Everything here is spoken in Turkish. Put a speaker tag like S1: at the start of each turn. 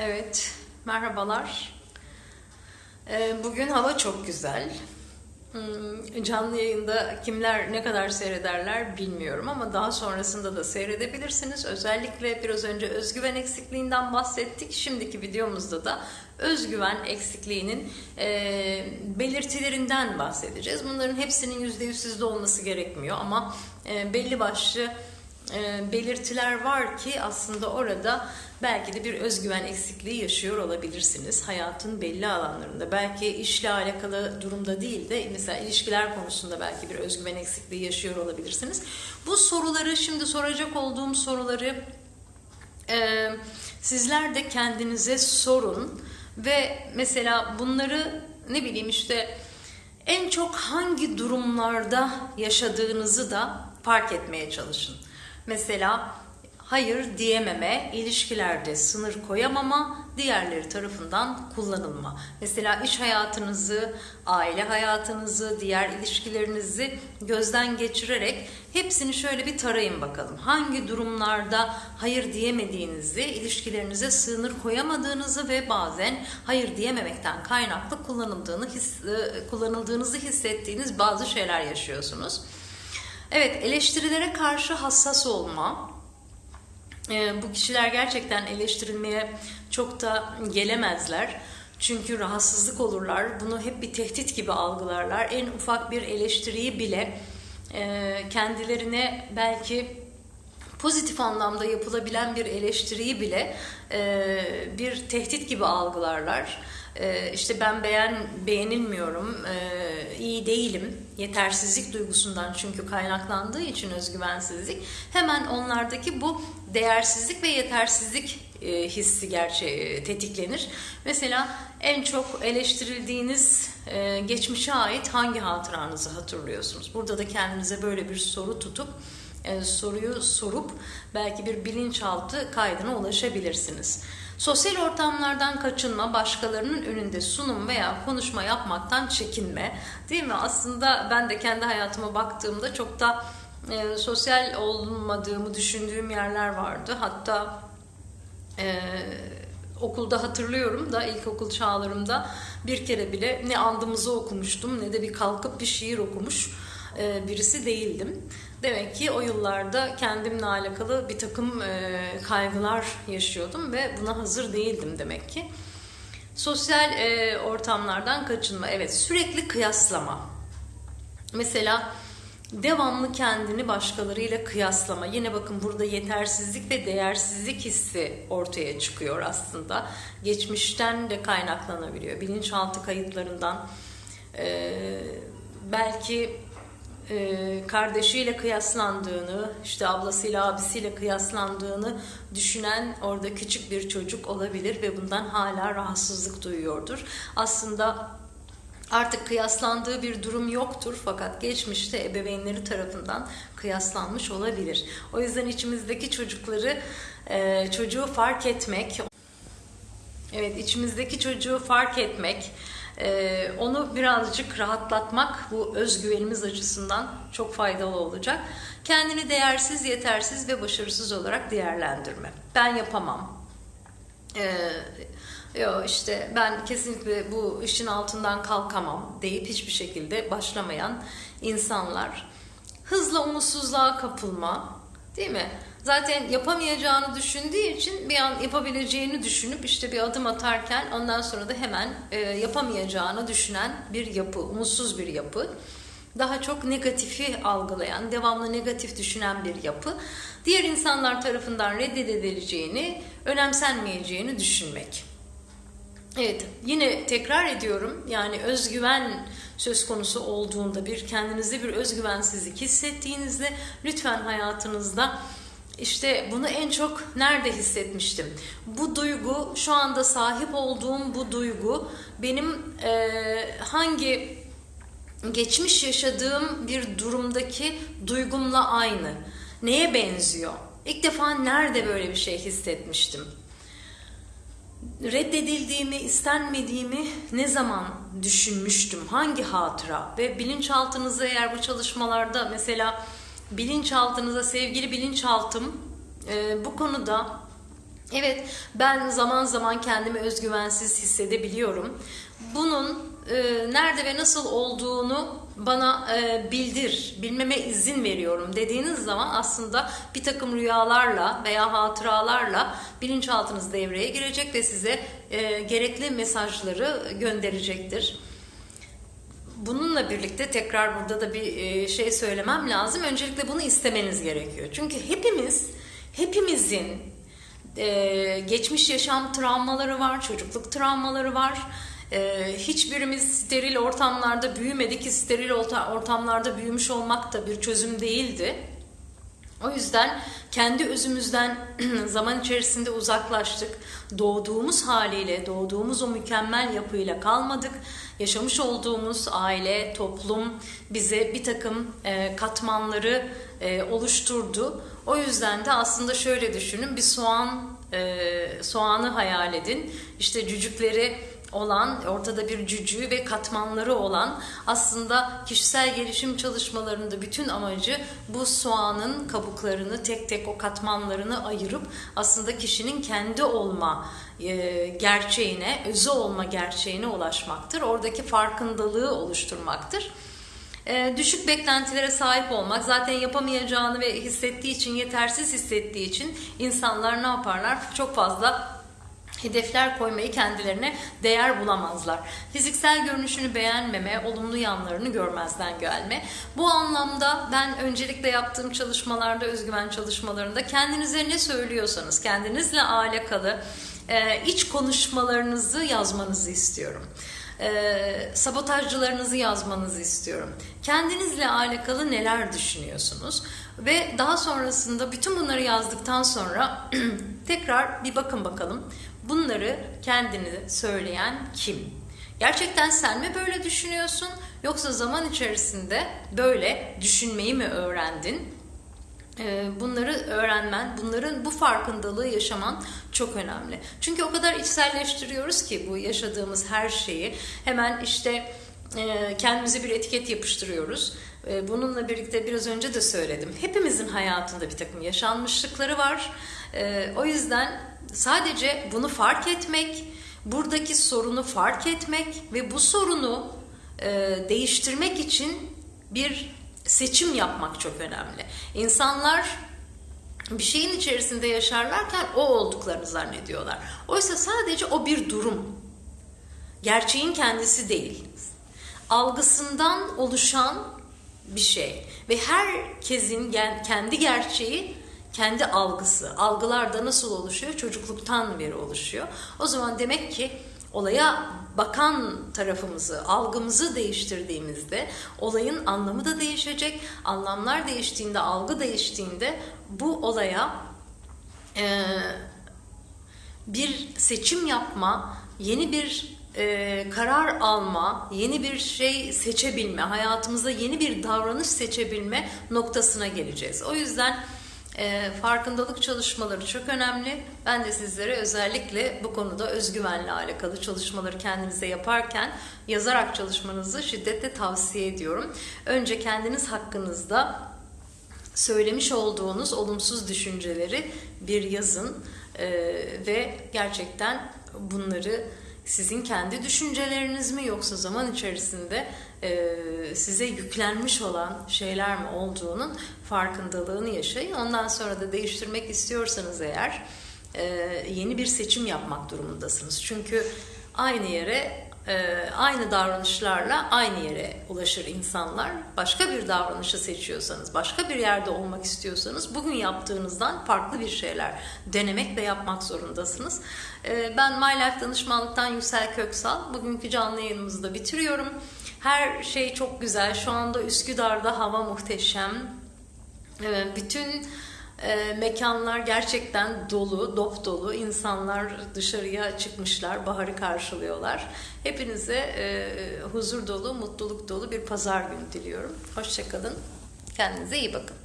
S1: Evet, merhabalar. Ee, Bugün hava çok güzel. Hmm, Canlı yayında kimler ne kadar seyrederler bilmiyorum ama daha sonrasında da seyredebilirsiniz. Özellikle biraz önce özgüven eksikliğinden bahsettik. Şimdiki videomuzda da özgüven eksikliğinin e, belirtilerinden bahsedeceğiz. Bunların hepsinin %100 sizde olması gerekmiyor ama e, belli başlı belirtiler var ki aslında orada belki de bir özgüven eksikliği yaşıyor olabilirsiniz hayatın belli alanlarında. Belki işle alakalı durumda değil de mesela ilişkiler konusunda belki bir özgüven eksikliği yaşıyor olabilirsiniz. Bu soruları şimdi soracak olduğum soruları e, sizler de kendinize sorun ve mesela bunları ne bileyim işte en çok hangi durumlarda yaşadığınızı da fark etmeye çalışın. Mesela hayır diyememe, ilişkilerde sınır koyamama, diğerleri tarafından kullanılma. Mesela iş hayatınızı, aile hayatınızı, diğer ilişkilerinizi gözden geçirerek hepsini şöyle bir tarayın bakalım. Hangi durumlarda hayır diyemediğinizi, ilişkilerinize sınır koyamadığınızı ve bazen hayır diyememekten kaynaklı kullanıldığını his, kullanıldığınızı hissettiğiniz bazı şeyler yaşıyorsunuz. Evet, eleştirilere karşı hassas olma. Ee, bu kişiler gerçekten eleştirilmeye çok da gelemezler. Çünkü rahatsızlık olurlar. Bunu hep bir tehdit gibi algılarlar. En ufak bir eleştiriyi bile e, kendilerine belki pozitif anlamda yapılabilen bir eleştiriyi bile e, bir tehdit gibi algılarlar. E, işte ben beğen beğenilmiyorum, e, iyi değilim, yetersizlik duygusundan çünkü kaynaklandığı için özgüvensizlik hemen onlardaki bu değersizlik ve yetersizlik e, hissi gerçeği tetiklenir. Mesela en çok eleştirildiğiniz e, geçmişe ait hangi hatıranızı hatırlıyorsunuz? Burada da kendinize böyle bir soru tutup e, soruyu sorup belki bir bilinçaltı kaydına ulaşabilirsiniz. Sosyal ortamlardan kaçınma, başkalarının önünde sunum veya konuşma yapmaktan çekinme. Değil mi? Aslında ben de kendi hayatıma baktığımda çok da e, sosyal olmadığımı düşündüğüm yerler vardı. Hatta e, okulda hatırlıyorum da ilkokul çağlarımda bir kere bile ne andımızı okumuştum ne de bir kalkıp bir şiir okumuş birisi değildim. Demek ki o yıllarda kendimle alakalı bir takım e, kaygılar yaşıyordum ve buna hazır değildim demek ki. Sosyal e, ortamlardan kaçınma. Evet sürekli kıyaslama. Mesela devamlı kendini başkalarıyla kıyaslama. Yine bakın burada yetersizlik ve değersizlik hissi ortaya çıkıyor aslında. Geçmişten de kaynaklanabiliyor. Bilinçaltı kayıtlarından e, belki e, kardeşiyle kıyaslandığını, işte ablasıyla abisiyle kıyaslandığını düşünen orada küçük bir çocuk olabilir ve bundan hala rahatsızlık duyuyordur. Aslında artık kıyaslandığı bir durum yoktur fakat geçmişte ebeveynleri tarafından kıyaslanmış olabilir. O yüzden içimizdeki çocukları, e, çocuğu fark etmek, evet içimizdeki çocuğu fark etmek, ee, onu birazcık rahatlatmak bu özgüvenimiz açısından çok faydalı olacak. Kendini değersiz, yetersiz ve başarısız olarak değerlendirme. Ben yapamam. Ee, Yo işte ben kesinlikle bu işin altından kalkamam deyip hiçbir şekilde başlamayan insanlar. Hızla umutsuzluğa kapılma değil mi? zaten yapamayacağını düşündüğü için bir an yapabileceğini düşünüp işte bir adım atarken ondan sonra da hemen e, yapamayacağını düşünen bir yapı, umutsuz bir yapı. Daha çok negatifi algılayan, devamlı negatif düşünen bir yapı. Diğer insanlar tarafından reddedileceğini, önemsenmeyeceğini düşünmek. Evet, yine tekrar ediyorum. Yani özgüven söz konusu olduğunda bir kendinizde bir özgüvensizlik hissettiğinizde lütfen hayatınızda işte bunu en çok nerede hissetmiştim? Bu duygu, şu anda sahip olduğum bu duygu benim e, hangi geçmiş yaşadığım bir durumdaki duygumla aynı. Neye benziyor? İlk defa nerede böyle bir şey hissetmiştim? Reddedildiğimi, istenmediğimi ne zaman düşünmüştüm? Hangi hatıra? Ve bilinçaltınızda eğer bu çalışmalarda mesela bilinçaltınıza sevgili bilinçaltım e, bu konuda Evet, ben zaman zaman kendimi özgüvensiz hissedebiliyorum. Bunun e, nerede ve nasıl olduğunu bana e, bildir, bilmeme izin veriyorum dediğiniz zaman aslında bir takım rüyalarla veya hatıralarla bilinçaltınız devreye girecek ve size e, gerekli mesajları gönderecektir. Bununla birlikte tekrar burada da bir e, şey söylemem lazım. Öncelikle bunu istemeniz gerekiyor. Çünkü hepimiz, hepimizin e, geçmiş yaşam travmaları var, çocukluk travmaları var. E, hiçbirimiz steril ortamlarda büyümedik ki steril ortamlarda büyümüş olmak da bir çözüm değildi. O yüzden kendi özümüzden zaman içerisinde uzaklaştık. Doğduğumuz haliyle, doğduğumuz o mükemmel yapıyla kalmadık. Yaşamış olduğumuz aile, toplum bize bir takım e, katmanları e, oluşturdu. O yüzden de aslında şöyle düşünün, bir soğan e, soğanı hayal edin. İşte cücükleri olan, ortada bir cücüğü ve katmanları olan aslında kişisel gelişim çalışmalarında bütün amacı bu soğanın kabuklarını tek tek o katmanlarını ayırıp aslında kişinin kendi olma e, gerçeğine, özü olma gerçeğine ulaşmaktır. Oradaki farkındalığı oluşturmaktır. E, düşük beklentilere sahip olmak zaten yapamayacağını ve hissettiği için, yetersiz hissettiği için insanlar ne yaparlar? Çok fazla hedefler koymayı kendilerine değer bulamazlar. Fiziksel görünüşünü beğenmeme, olumlu yanlarını görmezden gelme. Bu anlamda ben öncelikle yaptığım çalışmalarda, özgüven çalışmalarında kendinize ne söylüyorsanız, kendinizle alakalı e, iç konuşmalarınızı yazmanızı istiyorum. E, sabotajcılarınızı yazmanızı istiyorum. Kendinizle alakalı neler düşünüyorsunuz? Ve daha sonrasında bütün bunları yazdıktan sonra tekrar bir bakın bakalım Bunları kendini söyleyen kim? Gerçekten sen mi böyle düşünüyorsun yoksa zaman içerisinde böyle düşünmeyi mi öğrendin? Ee, bunları öğrenmen, bunların bu farkındalığı yaşaman çok önemli. Çünkü o kadar içselleştiriyoruz ki bu yaşadığımız her şeyi hemen işte e, kendimize bir etiket yapıştırıyoruz. E, bununla birlikte biraz önce de söyledim. Hepimizin hayatında bir takım yaşanmışlıkları var. E, o yüzden sadece bunu fark etmek, buradaki sorunu fark etmek ve bu sorunu değiştirmek için bir seçim yapmak çok önemli. İnsanlar bir şeyin içerisinde yaşarlarken o olduklarını zannediyorlar. Oysa sadece o bir durum. Gerçeğin kendisi değil algısından oluşan bir şey. Ve herkesin kendi gerçeği kendi algısı. Algılar da nasıl oluşuyor? Çocukluktan beri oluşuyor. O zaman demek ki olaya bakan tarafımızı, algımızı değiştirdiğimizde olayın anlamı da değişecek. Anlamlar değiştiğinde, algı değiştiğinde bu olaya e, bir seçim yapma, yeni bir e, karar alma, yeni bir şey seçebilme, hayatımızda yeni bir davranış seçebilme noktasına geleceğiz. O yüzden e, farkındalık çalışmaları çok önemli. Ben de sizlere özellikle bu konuda özgüvenle alakalı çalışmaları kendinize yaparken yazarak çalışmanızı şiddetle tavsiye ediyorum. Önce kendiniz hakkınızda söylemiş olduğunuz olumsuz düşünceleri bir yazın e, ve gerçekten bunları sizin kendi düşünceleriniz mi yoksa zaman içerisinde e, size yüklenmiş olan şeyler mi olduğunun farkındalığını yaşayın. Ondan sonra da değiştirmek istiyorsanız eğer e, yeni bir seçim yapmak durumundasınız. Çünkü aynı yere aynı davranışlarla aynı yere ulaşır insanlar. Başka bir davranışı seçiyorsanız, başka bir yerde olmak istiyorsanız bugün yaptığınızdan farklı bir şeyler denemek ve yapmak zorundasınız. E, ben My Life danışmanlıktan Yüksel Köksal. Bugünkü canlı yayınımızı da bitiriyorum. Her şey çok güzel. Şu anda Üsküdar'da hava muhteşem. E, bütün e, mekanlar gerçekten dolu, dop dolu. İnsanlar dışarıya çıkmışlar, baharı karşılıyorlar. Hepinize e, huzur dolu, mutluluk dolu bir pazar günü diliyorum. Hoşçakalın. Kendinize iyi bakın.